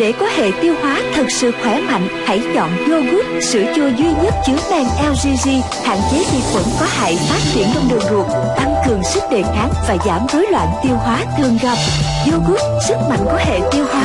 Để có hệ tiêu hóa thật sự khỏe mạnh, hãy chọn yogurt, sữa chua duy nhất chứa men LGG, hạn chế vi khuẩn có hại phát triển trong đường ruột, tăng cường sức đề kháng và giảm rối loạn tiêu hóa thường gặp. Yogurt, sức mạnh của hệ tiêu hóa.